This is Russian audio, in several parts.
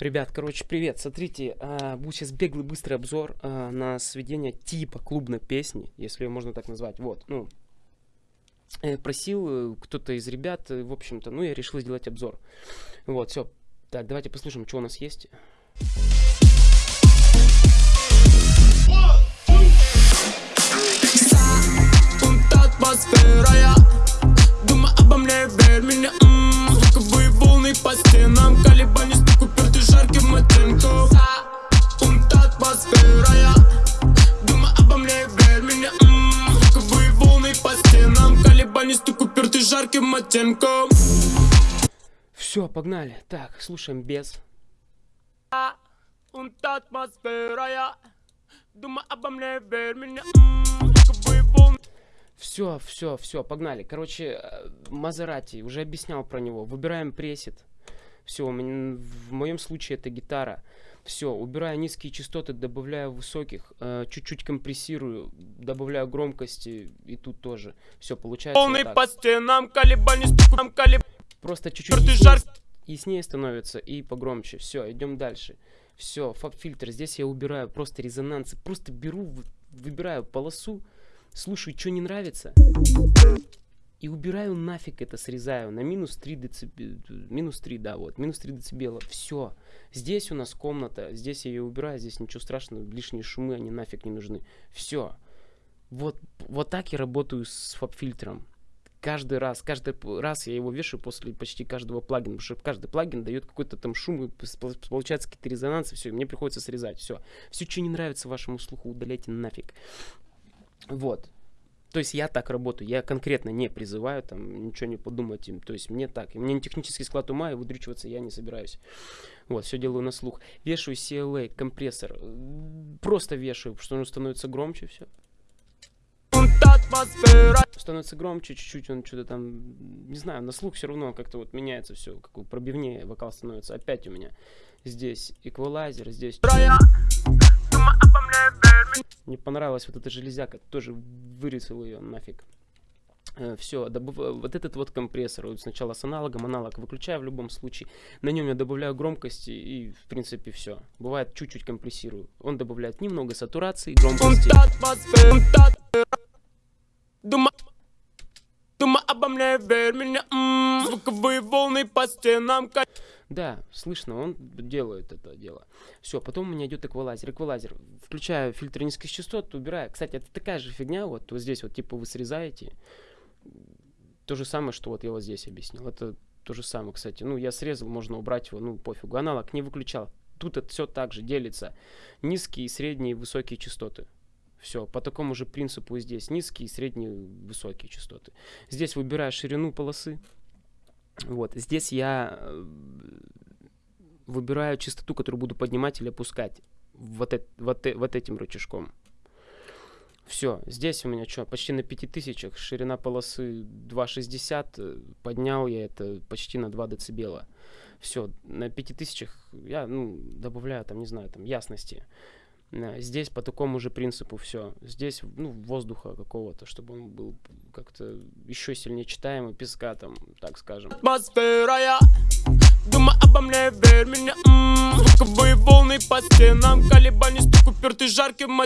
Ребят, короче, привет. Смотрите, а, будет сейчас беглый быстрый обзор а, на сведение типа клубной песни, если ее можно так назвать. Вот, ну, просил э, кто-то из ребят, э, в общем-то, ну, я решил сделать обзор. Вот, все. Так, давайте послушаем, что у нас есть. думаю обо мне, верь меня, звуковые волны по стенам, колебания, упертый жарким оттенком. Умта атмосфера, я думаю обо мне, верь меня, звуковые волны по стенам, колебания, стук упертый жарким оттенком. Все, погнали. Так, слушаем без. Умта атмосфера, я думаю обо мне, верь меня, все, все, все, погнали. Короче, э, Мазерати, уже объяснял про него. Выбираем пресет. Все, в моем случае это гитара. Все, убираю низкие частоты, добавляю высоких, э, чуть-чуть компрессирую, добавляю громкости и тут тоже. Все, получается Полный вот по стенам, колебания, стукам, колеб... Просто чуть-чуть яснее, яснее становится и погромче. Все, идем дальше. Все, фаб-фильтр. Здесь я убираю просто резонансы. Просто беру, выбираю полосу, слушаю, что не нравится, и убираю нафиг это, срезаю на минус 3 децибела, минус 3, да, вот, минус 3 децибела, все. Здесь у нас комната, здесь я ее убираю, здесь ничего страшного, лишние шумы, они нафиг не нужны. Все. Вот, вот так я работаю с фаб-фильтром. Каждый раз, каждый раз я его вешаю после почти каждого плагина, потому что каждый плагин дает какой-то там шум, и получается какие-то резонансы, все, мне приходится срезать, все. Все, что не нравится вашему слуху, удаляйте нафиг. Вот. То есть я так работаю, я конкретно не призываю там ничего не подумать им. То есть мне так, мне не технический склад ума, и выдрючиваться я не собираюсь. Вот, все делаю на слух. Вешаю CLA, компрессор. Просто вешаю, потому что он становится громче, все. Становится громче, чуть-чуть он что-то там, не знаю, на слух все равно как-то вот меняется все, как пробивнее вокал становится. Опять у меня здесь эквалайзер, здесь... Не понравилась вот эта железяка, тоже вырезал ее нафиг. Э, Все, добав... вот этот вот компрессор, вот сначала с аналогом, аналог выключаю в любом случае, на нем я добавляю громкости и в принципе все. Бывает чуть-чуть компрессирую. Он добавляет немного сатурации, громкости. Дума, обо мне, верь меня, м-м, звуковые волны по стенам. Да, слышно, он делает это дело. Все, потом у меня идет эквалайзер. Эквалайзер. Включаю фильтр низких частот, убираю. Кстати, это такая же фигня, вот, вот здесь вот, типа, вы срезаете. То же самое, что вот я вот здесь объяснил. Это то же самое, кстати. Ну, я срезал, можно убрать его, ну, пофигу. Аналог не выключал. Тут это все так же делится. Низкие, средние, высокие частоты. Все, по такому же принципу здесь низкие, средние, высокие частоты. Здесь выбираю ширину полосы. Вот, здесь я э, выбираю частоту, которую буду поднимать или опускать вот, это, вот, вот этим рычажком. Все, здесь у меня что, почти на 5000, ширина полосы 2,60, э, поднял я это почти на 2 децибела. Все, на 5000 я, ну, добавляю там, не знаю, там, ясности. Здесь по такому же принципу все. Здесь, ну, воздуха какого-то, чтобы он был как-то еще сильнее читаемый, песка там, так скажем. Атмосфера, я обо мне, верь меня, звуковые волны по стенам, колебания, стук упертый жарким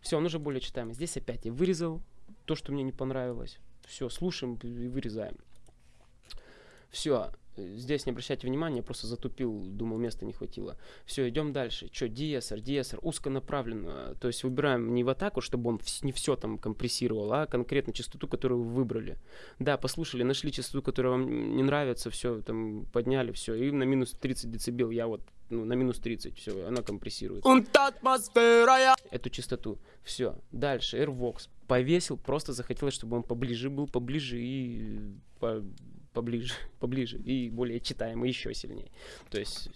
Все, он уже более читаемый. Здесь опять я вырезал то, что мне не понравилось. Все, слушаем и вырезаем. Все, Здесь не обращайте внимания, просто затупил, думал, места не хватило. Все, идем дальше. Что, диэсер, диэсер, узконаправленно. То есть выбираем не в атаку, чтобы он не все там компрессировал, а конкретно частоту, которую вы выбрали. Да, послушали, нашли частоту, которая вам не нравится, все, там, подняли, все. И на минус 30 децибел я вот ну, на минус 30, все, она компрессирует. Эту частоту. Все, дальше, AirVox. Повесил, просто захотелось, чтобы он поближе был, поближе и по, поближе, поближе и более читаемый еще сильнее. То есть...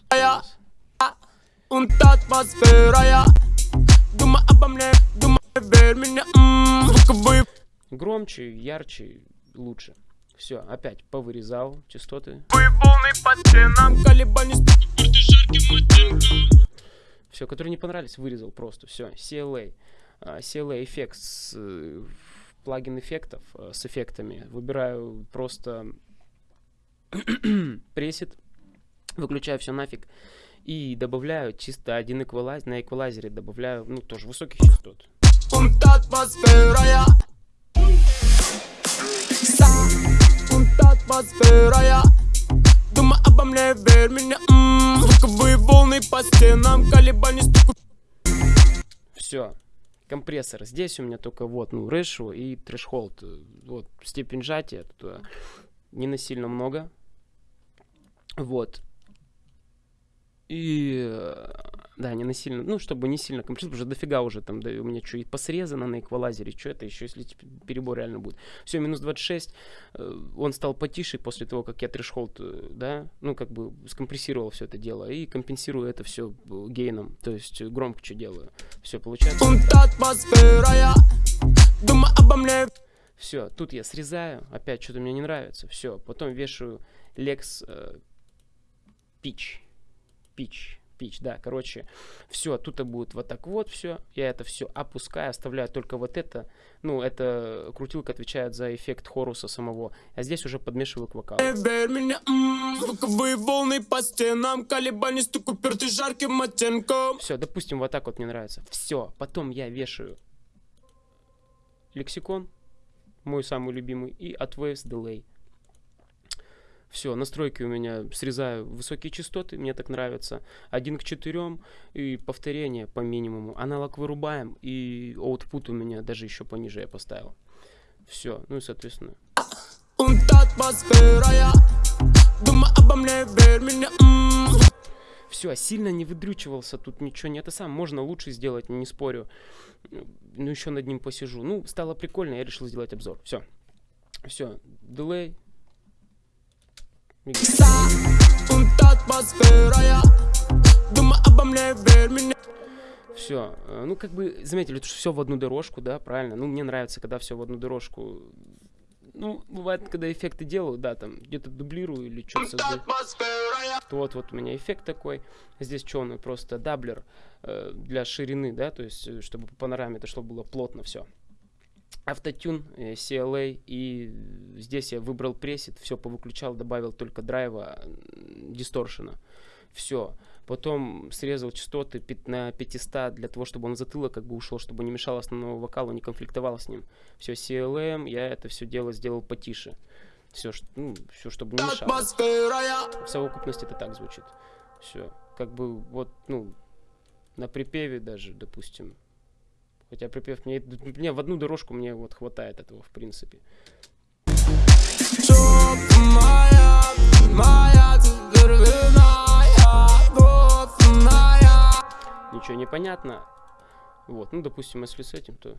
Громче, ярче, лучше. Все, опять повырезал частоты. Все, которые не понравились, вырезал просто. Все, CLA. Uh, CLA эффект с uh, плагин эффектов uh, с эффектами. Выбираю просто пресет, выключаю все нафиг И добавляю чисто один эквалайзер, на эквалайзере добавляю, ну, тоже высоких частот. Думай обо мне, верь меня, звуковые волны по стенам, колебания стуку. Все, компрессор. Здесь у меня только вот, ну, решу и трешхолд. Вот, степень сжатия тут не насильно много. Вот. И э, да, не насильно, ну, чтобы не сильно компрессор, уже дофига уже там, да, у меня что, и посрезано на эквалайзере, что это еще, если перебор реально будет. Все, минус 26, э, он стал потише после того, как я трешхолд, э, да, ну, как бы скомпрессировал все это дело и компенсирую это все гейном, то есть громче делаю. Все, получается. Все, тут я срезаю, опять что-то мне не нравится, все, потом вешаю Lex э, Pitch, Pitch, pitch, да, короче, все, тут будет вот так вот все, я это все опускаю, оставляю только вот это, ну, это крутилка отвечает за эффект хоруса самого, а здесь уже подмешиваю к вокалу. волны по стенам, колебания стук уперты жарким оттенком. Все, допустим, вот так вот мне нравится. Все, потом я вешаю лексикон, мой самый любимый, и от Waves Delay. Все, настройки у меня срезаю высокие частоты, мне так нравится. Один к четырем и повторение по минимуму. Аналог вырубаем и output у меня даже еще пониже я поставил. Все, ну и соответственно. Все, сильно не выдрючивался, тут ничего не это сам, можно лучше сделать, не спорю. Ну еще над ним посижу. Ну, стало прикольно, я решил сделать обзор. Все. Все, дилей, все, ну как бы заметили, что все в одну дорожку, да, правильно. Ну мне нравится, когда все в одну дорожку. Ну, бывает, когда эффекты делаю, да, там где-то дублирую или что-то создаю. Вот, вот у меня эффект такой. Здесь что он просто doubler э, для ширины, да, то есть э, чтобы по панораме это чтобы было плотно все автотюн, э, CLA, и здесь я выбрал пресет, все повыключал, добавил только драйва, дисторшена. Все. Потом срезал частоты на 500 для того, чтобы он затылок как бы ушел, чтобы не мешал основному вокалу, не конфликтовал с ним. Все, CLM, я это все дело сделал потише. Все, ну, все, чтобы не мешало. В совокупности это так звучит. Все. Как бы вот, ну, на припеве даже, допустим, Хотя припев мне, мне в одну дорожку мне вот хватает этого, в принципе. Ничего не понятно. Вот, ну, допустим, если с этим, то...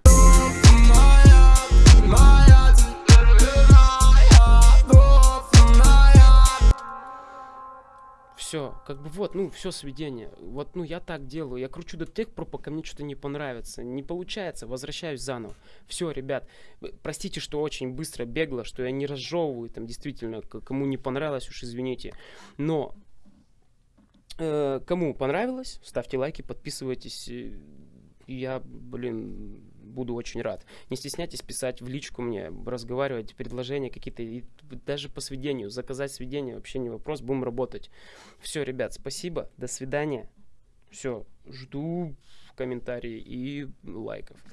все, как бы вот, ну, все сведение. Вот, ну, я так делаю. Я кручу до тех пор, пока мне что-то не понравится. Не получается, возвращаюсь заново. Все, ребят, простите, что очень быстро, бегло, что я не разжевываю, там, действительно, кому не понравилось, уж извините. Но кому понравилось, ставьте лайки, подписывайтесь. Я, блин, буду очень рад. Не стесняйтесь писать в личку мне, разговаривать, предложения какие-то, даже по сведению, заказать сведение вообще не вопрос, будем работать. Все, ребят, спасибо, до свидания. Все, жду комментарии и лайков.